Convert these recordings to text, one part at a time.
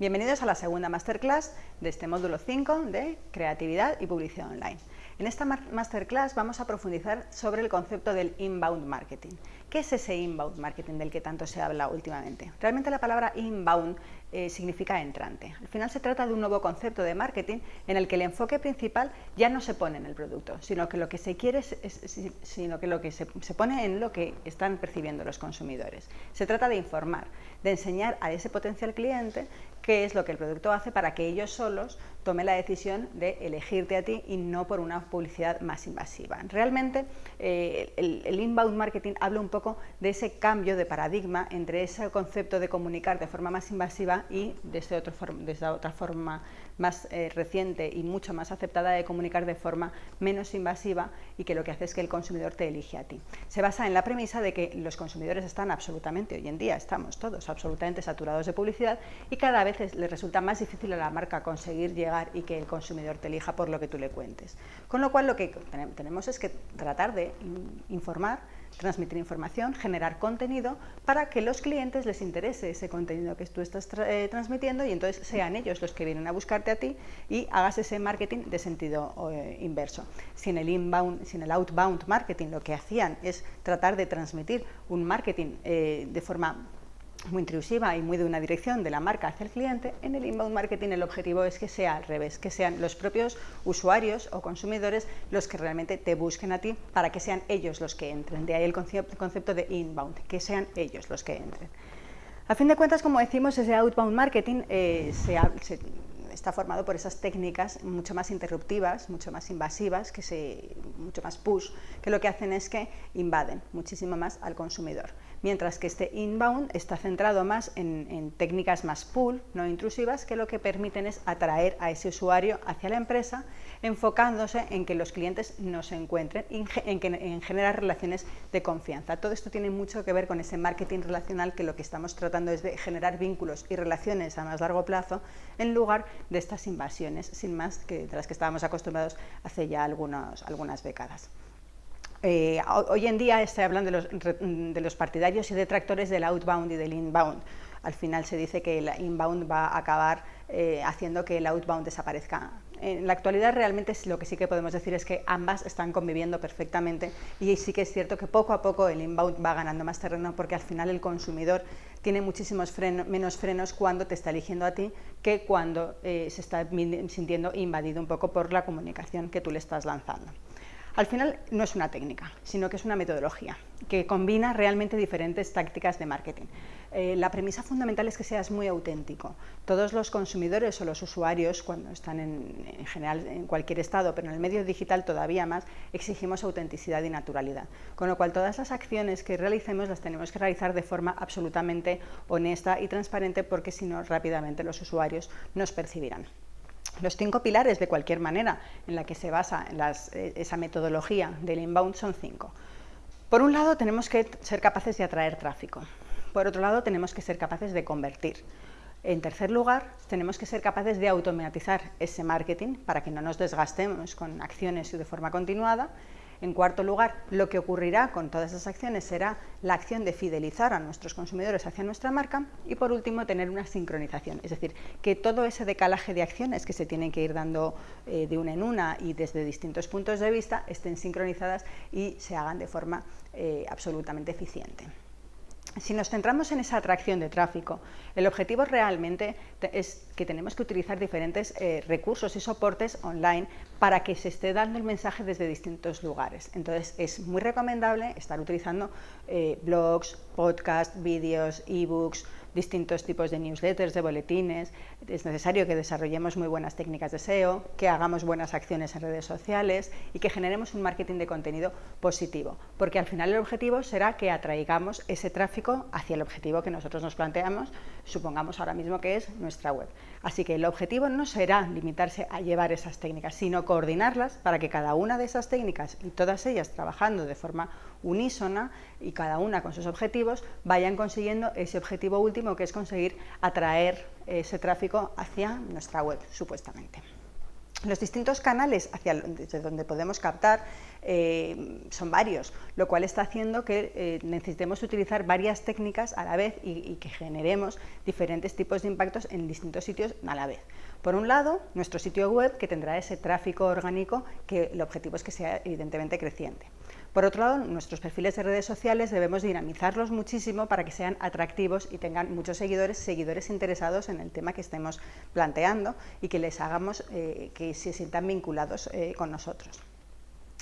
Bienvenidos a la segunda masterclass de este módulo 5 de Creatividad y Publicidad Online. En esta masterclass vamos a profundizar sobre el concepto del inbound marketing. ¿Qué es ese inbound marketing del que tanto se habla últimamente? Realmente la palabra inbound eh, significa entrante. Al final se trata de un nuevo concepto de marketing en el que el enfoque principal ya no se pone en el producto, sino que lo que se quiere es, sino que lo que se, pone en lo que están percibiendo los consumidores. Se trata de informar, de enseñar a ese potencial cliente qué es lo que el producto hace para que ellos solos tomen la decisión de elegirte a ti y no por una publicidad más invasiva. Realmente eh, el, inbound marketing habla un poco de ese cambio de paradigma entre ese concepto de comunicar de forma más invasiva y otro otra forma más eh, reciente y mucho más aceptada de comunicar de forma menos invasiva y que lo que hace es que el consumidor te elige a ti. Se basa en la premisa de que los consumidores están absolutamente, hoy en día estamos todos absolutamente saturados de publicidad y cada vez les resulta más difícil a la marca conseguir llegar y que el consumidor te elija por lo que tú le cuentes. Con lo cual lo que tenemos es que tratar de informar transmitir información, generar contenido para que los clientes les interese ese contenido que tú estás eh, transmitiendo y entonces sean ellos los que vienen a buscarte a ti y hagas ese marketing de sentido eh, inverso. Si en el inbound, si en el outbound marketing lo que hacían es tratar de transmitir un marketing eh, de forma muy intrusiva y muy de una dirección de la marca hacia el cliente, en el inbound marketing el objetivo es que sea al revés, que sean los propios usuarios o consumidores los que realmente te busquen a ti para que sean ellos los que entren. De ahí el concepto de inbound, que sean ellos los que entren. A fin de cuentas, como decimos, ese outbound marketing eh, está formado por esas técnicas mucho más interruptivas, mucho más invasivas, que se, mucho más push, que lo que hacen es que invaden muchísimo más al consumidor mientras que este inbound está centrado más en, técnicas más pull, no intrusivas, que lo que permiten es atraer a ese usuario hacia la empresa, enfocándose en que los clientes no se encuentren, en, en generar relaciones de confianza. Todo esto tiene mucho que ver con ese marketing relacional que lo que estamos tratando es de generar vínculos y relaciones a más largo plazo en lugar de estas invasiones, sin más que de las que estábamos acostumbrados hace ya algunas décadas. Eh, hoy en día estoy hablando de los, partidarios y detractores del outbound y del inbound. Al final se dice que el inbound va a acabar eh, haciendo que el outbound desaparezca. En la actualidad realmente lo que sí que podemos decir es que ambas están conviviendo perfectamente y sí que es cierto que poco a poco el inbound va ganando más terreno porque al final el consumidor tiene muchísimos menos frenos cuando te está eligiendo a ti que cuando eh, se está sintiendo invadido un poco por la comunicación que tú le estás lanzando. Al final no es una técnica, sino que es una metodología que combina realmente diferentes tácticas de marketing. Eh, la premisa fundamental es que seas muy auténtico. Todos los consumidores o los usuarios, cuando están en, general en cualquier estado, pero en el medio digital todavía más, exigimos autenticidad y naturalidad. Con lo cual todas las acciones que realicemos las tenemos que realizar de forma absolutamente honesta y transparente porque si no rápidamente los usuarios nos percibirán. Los cinco pilares, de cualquier manera, en la que se basa eh, esa metodología del inbound son cinco. Por un lado, tenemos que ser capaces de atraer tráfico. Por otro lado, tenemos que ser capaces de convertir. En tercer lugar, tenemos que ser capaces de automatizar ese marketing para que no nos desgastemos con acciones de forma continuada. En cuarto lugar, lo que ocurrirá con todas esas acciones será la acción de fidelizar a nuestros consumidores hacia nuestra marca y por último tener una sincronización, es decir, que todo ese decalaje de acciones que se tienen que ir dando eh, de una en una y desde distintos puntos de vista estén sincronizadas y se hagan de forma eh, absolutamente eficiente. Si nos centramos en esa atracción de tráfico, el objetivo realmente es que tenemos que utilizar diferentes eh, recursos y soportes online para que se esté dando el mensaje desde distintos lugares. Entonces es muy recomendable estar utilizando eh, blogs, podcasts, vídeos, ebooks, distintos tipos de newsletters, de boletines, es necesario que desarrollemos muy buenas técnicas de SEO, que hagamos buenas acciones en redes sociales y que generemos un marketing de contenido positivo, porque al final el objetivo será que atraigamos ese tráfico hacia el objetivo que nosotros nos planteamos, supongamos ahora mismo que es nuestra web. Así que el objetivo no será limitarse a llevar esas técnicas, sino coordinarlas para que cada una de esas técnicas y todas ellas trabajando de forma unísona y cada una con sus objetivos, vayan consiguiendo ese objetivo último que es conseguir atraer ese tráfico hacia nuestra web, supuestamente. Los distintos canales hacia desde donde podemos captar eh, son varios, lo cual está haciendo que eh, necesitemos utilizar varias técnicas a la vez y, que generemos diferentes tipos de impactos en distintos sitios a la vez. Por un lado, nuestro sitio web que tendrá ese tráfico orgánico que el objetivo es que sea evidentemente creciente. Por otro lado, nuestros perfiles de redes sociales debemos dinamizarlos muchísimo para que sean atractivos y tengan muchos seguidores, seguidores interesados en el tema que estemos planteando y que les hagamos eh, que se sientan vinculados eh, con nosotros.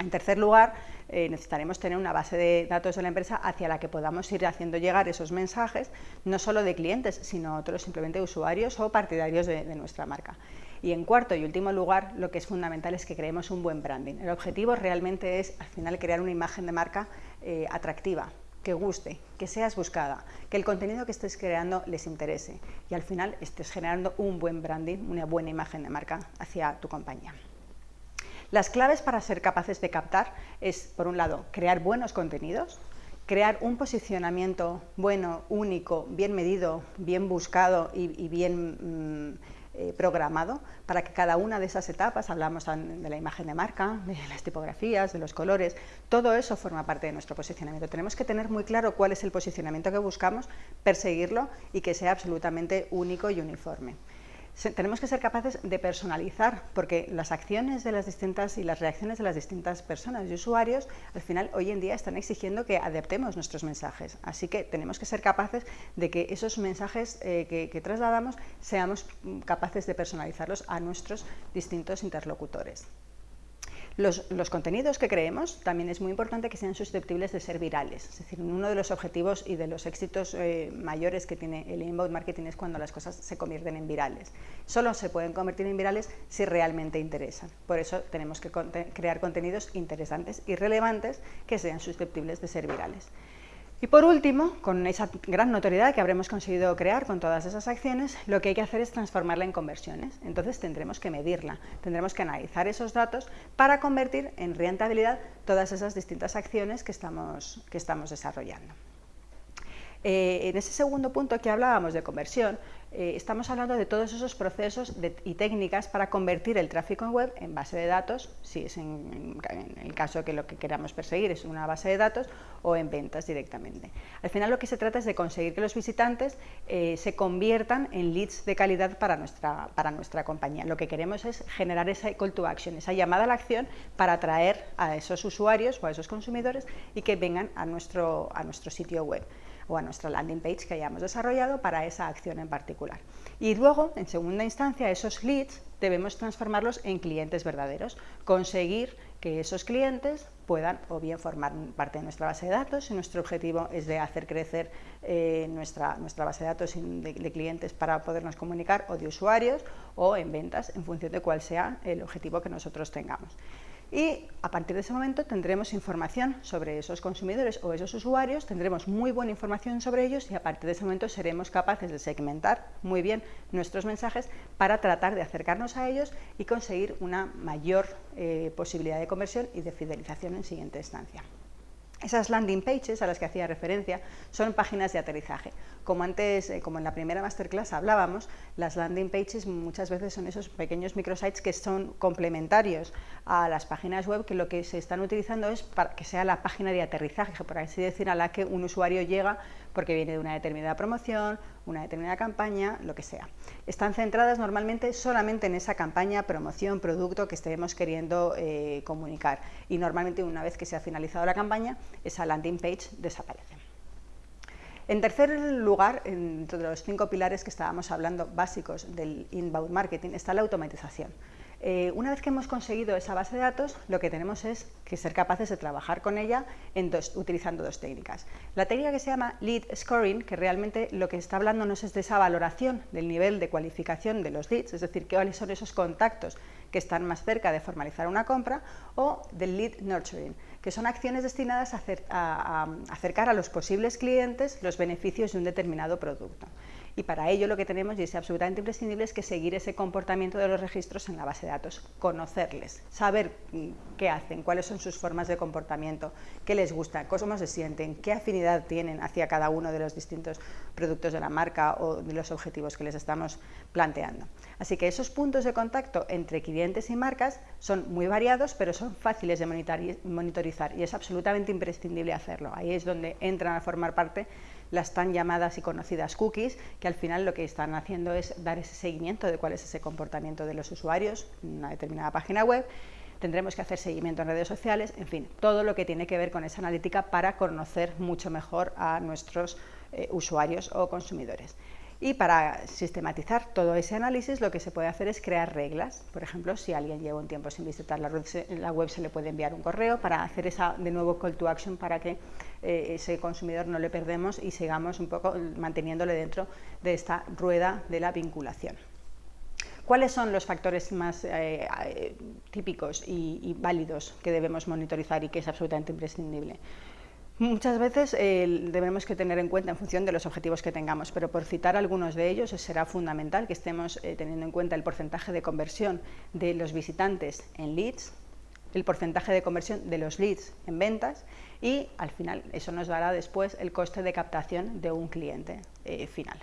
En tercer lugar, eh, necesitaremos tener una base de datos de la empresa hacia la que podamos ir haciendo llegar esos mensajes, no solo de clientes, sino otros simplemente usuarios o partidarios de nuestra marca. Y en cuarto y último lugar, lo que es fundamental es que creemos un buen branding. El objetivo realmente es, al final, crear una imagen de marca eh, atractiva, que guste, que seas buscada, que el contenido que estés creando les interese y al final estés generando un buen branding, una buena imagen de marca hacia tu compañía. Las claves para ser capaces de captar es, por un lado, crear buenos contenidos, crear un posicionamiento bueno, único, bien medido, bien buscado y, bien mm, eh, programado para que cada una de esas etapas, hablamos de la imagen de marca, de las tipografías, de los colores, todo eso forma parte de nuestro posicionamiento. Tenemos que tener muy claro cuál es el posicionamiento que buscamos, perseguirlo y que sea absolutamente único y uniforme tenemos que ser capaces de personalizar, porque las acciones de las distintas y las reacciones de las distintas personas y usuarios, al final, hoy en día están exigiendo que adaptemos nuestros mensajes. Así que tenemos que ser capaces de que esos mensajes eh, que trasladamos seamos capaces de personalizarlos a nuestros distintos interlocutores. Los, contenidos que creemos también es muy importante que sean susceptibles de ser virales. Es decir, uno de los objetivos y de los éxitos eh, mayores que tiene el inbound marketing es cuando las cosas se convierten en virales. Solo se pueden convertir en virales si realmente interesan. Por eso tenemos que crear contenidos interesantes y relevantes que sean susceptibles de ser virales. Y por último, con esa gran notoriedad que habremos conseguido crear con todas esas acciones, lo que hay que hacer es transformarla en conversiones. Entonces tendremos que medirla, tendremos que analizar esos datos para convertir en rentabilidad todas esas distintas acciones que estamos, que estamos desarrollando. Eh, en ese segundo punto que hablábamos de conversión, eh, estamos hablando de todos esos procesos y técnicas para convertir el tráfico en web en base de datos, si es en, el caso que lo que queramos perseguir es una base de datos, o en ventas directamente. Al final lo que se trata es de conseguir que los visitantes eh, se conviertan en leads de calidad para nuestra, para nuestra compañía. Lo que queremos es generar esa call to action, esa llamada a la acción para atraer a esos usuarios o a esos consumidores y que vengan a nuestro, a nuestro sitio web o a nuestra landing page que hayamos desarrollado para esa acción en particular. Y luego, en segunda instancia, esos leads debemos transformarlos en clientes verdaderos, conseguir que esos clientes puedan o bien formar parte de nuestra base de datos, si nuestro objetivo es de hacer crecer eh, nuestra, nuestra base de datos de, clientes para podernos comunicar o de usuarios o en ventas en función de cuál sea el objetivo que nosotros tengamos y a partir de ese momento tendremos información sobre esos consumidores o esos usuarios, tendremos muy buena información sobre ellos y a partir de ese momento seremos capaces de segmentar muy bien nuestros mensajes para tratar de acercarnos a ellos y conseguir una mayor eh, posibilidad de conversión y de fidelización en siguiente instancia. Esas landing pages a las que hacía referencia son páginas de aterrizaje. Como antes, eh, como en la primera masterclass hablábamos, las landing pages muchas veces son esos pequeños microsites que son complementarios a las páginas web que lo que se están utilizando es para que sea la página de aterrizaje, por así decir, a la que un usuario llega porque viene de una determinada promoción, una determinada campaña, lo que sea. Están centradas normalmente solamente en esa campaña, promoción, producto que estemos queriendo eh, comunicar y normalmente una vez que se ha finalizado la campaña, esa landing page desaparece. En tercer lugar, entre los cinco pilares que estábamos hablando básicos del inbound marketing, está la automatización. Eh, una vez que hemos conseguido esa base de datos, lo que tenemos es que ser capaces de trabajar con ella utilizando dos técnicas. La técnica que se llama Lead Scoring, que realmente lo que está hablando no es de esa valoración del nivel de cualificación de los leads, es decir, cuáles son esos contactos que están más cerca de formalizar una compra, o del Lead Nurturing, que son acciones destinadas a acercar a los posibles clientes los beneficios de un determinado producto y para ello lo que tenemos, y es absolutamente imprescindible, es que seguir ese comportamiento de los registros en la base de datos, conocerles, saber mm, qué hacen, cuáles son sus formas de comportamiento, qué les gusta, cómo se sienten, qué afinidad tienen hacia cada uno de los distintos productos de la marca o de los objetivos que les estamos planteando. Así que esos puntos de contacto entre clientes y marcas son muy variados, pero son fáciles de monitorizar y es absolutamente imprescindible hacerlo. Ahí es donde entran a formar parte las tan llamadas y conocidas cookies, que al final lo que están haciendo es dar ese seguimiento de cuál es ese comportamiento de los usuarios en una determinada página web tendremos que hacer seguimiento en redes sociales, en fin, todo lo que tiene que ver con esa analítica para conocer mucho mejor a nuestros eh, usuarios o consumidores. Y para sistematizar todo ese análisis lo que se puede hacer es crear reglas. Por ejemplo, si alguien lleva un tiempo sin visitar la web, se le puede enviar un correo para hacer esa de nuevo call to action para que eh, ese consumidor no le perdemos y sigamos un poco manteniéndole dentro de esta rueda de la vinculación. ¿Cuáles son los factores más eh, eh, típicos y, válidos que debemos monitorizar y que es absolutamente imprescindible? Muchas veces eh, debemos tener en cuenta en función de los objetivos que tengamos, pero por citar algunos de ellos será fundamental que estemos teniendo en cuenta el porcentaje de conversión de los visitantes en leads, el porcentaje de conversión de los leads en ventas y al final eso nos dará después el coste de captación de un cliente final.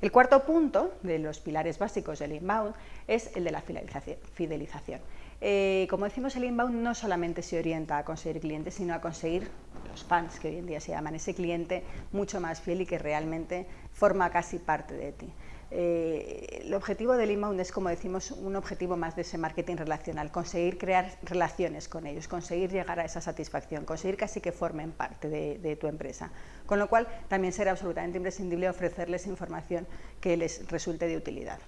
El cuarto punto de los pilares básicos del inbound es el de la fidelización. Eh, como decimos, el inbound no solamente se orienta a conseguir clientes, sino a conseguir los fans, que hoy en día se llaman, ese cliente mucho más fiel y que realmente forma casi parte de ti. Eh, el objetivo del inbound es, como decimos, un objetivo más de ese marketing relacional, conseguir crear relaciones con ellos, conseguir llegar a esa satisfacción, conseguir casi que formen parte de tu empresa. Con lo cual, también será absolutamente imprescindible ofrecerles información que les resulte de utilidad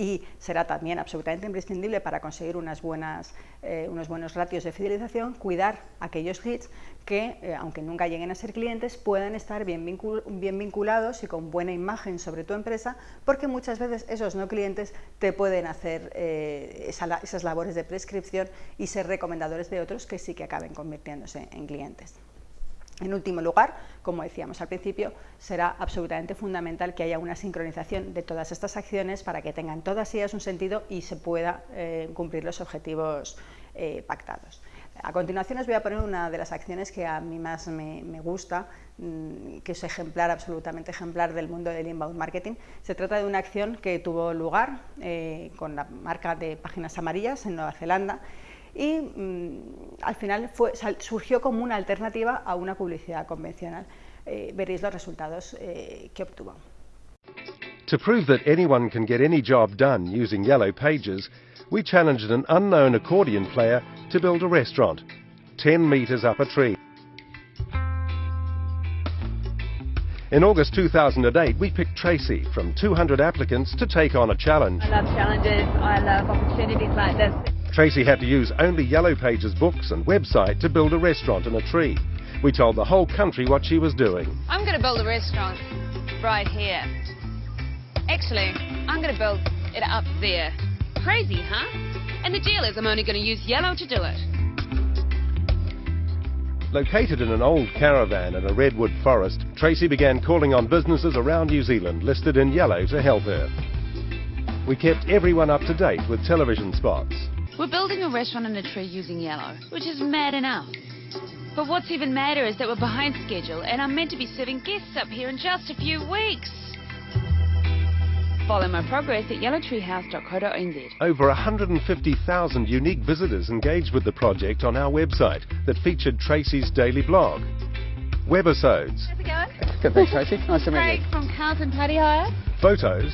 y será también absolutamente imprescindible para conseguir buenas, eh, unos buenos ratios de fidelización, cuidar aquellos hits que, eh, aunque nunca lleguen a ser clientes, puedan estar bien, bien, vinculados y con buena imagen sobre tu empresa, porque muchas veces esos no clientes te pueden hacer eh, esas labores de prescripción y ser recomendadores de otros que sí que acaben convirtiéndose en clientes. En último lugar, como decíamos al principio, será absolutamente fundamental que haya una sincronización de todas estas acciones para que tengan todas ellas un sentido y se pueda eh, cumplir los objetivos eh, pactados. A continuación os voy a poner una de las acciones que a mí más me, gusta, mm, que es ejemplar, absolutamente ejemplar del mundo del inbound marketing. Se trata de una acción que tuvo lugar eh, con la marca de Páginas Amarillas en Nueva Zelanda y mm, al final fue, surgió como una alternativa a una publicidad convencional. Eh, veréis los resultados eh, que obtuvo. To prove that anyone can get any job done using Yellow Pages, we challenged an unknown accordion player to build a restaurant, 10 metres up a tree. In August 2008, we picked Tracy from 200 applicants to take on a challenge. I love challenges, I love opportunities like this. Tracy had to use only Yellow Pages books and website to build a restaurant in a tree. We told the whole country what she was doing. I'm going to build a restaurant right here. Actually, I'm going to build it up there. Crazy, huh? And the deal is I'm only going to use yellow to do it. Located in an old caravan in a redwood forest, Tracy began calling on businesses around New Zealand listed in yellow to help her. We kept everyone up to date with television spots. We're building a restaurant in a tree using yellow, which is mad enough. But what's even madder is that we're behind schedule and I'm meant to be serving guests up here in just a few weeks. Follow my progress at yellowtreehouse.co.nz. Over 150,000 unique visitors engaged with the project on our website that featured Tracy's daily blog. Webisodes. How's it going? Good, thanks, Tracy. Nice to meet you. Craig from Carlton Party Hire. Photos.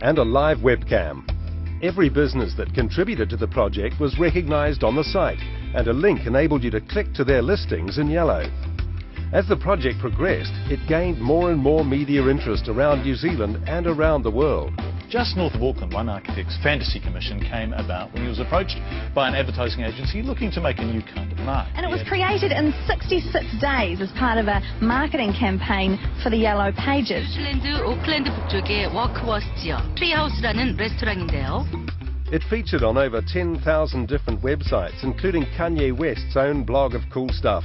And a live webcam. Every business that contributed to the project was recognised on the site and a link enabled you to click to their listings in yellow. As the project progressed, it gained more and more media interest around New Zealand and around the world just north of Auckland, one architect's fantasy commission came about when he was approached by an advertising agency looking to make a new kind of mark. And it was created in 66 days as part of a marketing campaign for the Yellow Pages. It featured on over 10,000 different websites, including Kanye West's own blog of cool stuff.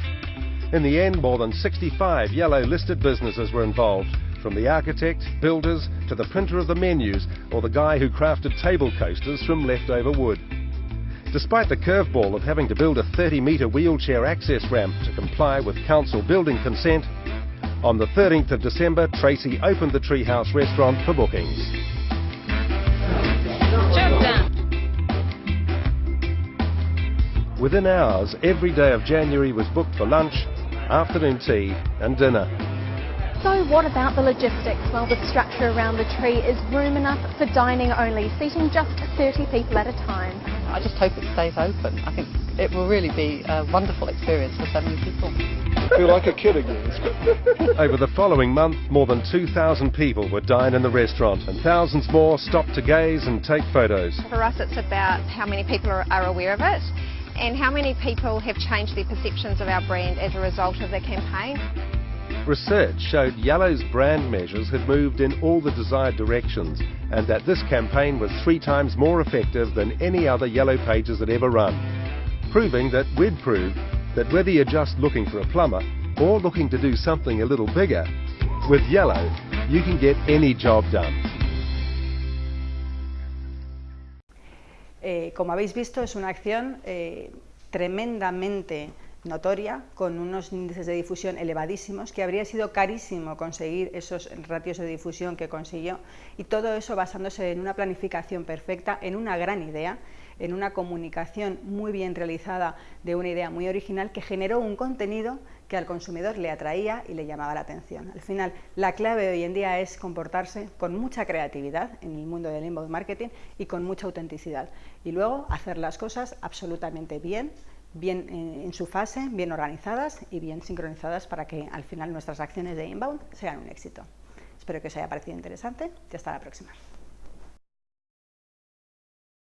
In the end, more than 65 yellow listed businesses were involved, from the architect, builders, to the printer of the menus, or the guy who crafted table coasters from leftover wood. Despite the curveball of having to build a 30 metre wheelchair access ramp to comply with council building consent, on the 13th of December, Tracy opened the Treehouse restaurant for bookings. Within hours, every day of January was booked for lunch, afternoon tea and dinner. So what about the logistics? Well, the structure around the tree is room enough for dining only, seating just 30 people at a time. I just hope it stays open. I think it will really be a wonderful experience for so many people. I feel like a kid again. Over the following month, more than 2,000 people would dine in the restaurant and thousands more stopped to gaze and take photos. For us, it's about how many people are, are aware of it and how many people have changed their perceptions of our brand as a result of the campaign. Research showed Yellow's brand measures had moved in all the desired directions and that this campaign was three times more effective than any other Yellow Pages had ever run, proving that we'd proved that whether you're just looking for a plumber or looking to do something a little bigger, with Yellow you can get any job done. Eh, como habéis visto, es una acción eh, tremendamente notoria, con unos índices de difusión elevadísimos, que habría sido carísimo conseguir esos ratios de difusión que consiguió, y todo eso basándose en una planificación perfecta, en una gran idea, en una comunicación muy bien realizada de una idea muy original que generó un contenido que al consumidor le atraía y le llamaba la atención. Al final, la clave hoy en día es comportarse con mucha creatividad en el mundo del inbound marketing y con mucha autenticidad. Y luego hacer las cosas absolutamente bien, bien en su fase, bien organizadas y bien sincronizadas para que al final nuestras acciones de inbound sean un éxito. Espero que os haya parecido interesante y hasta la próxima.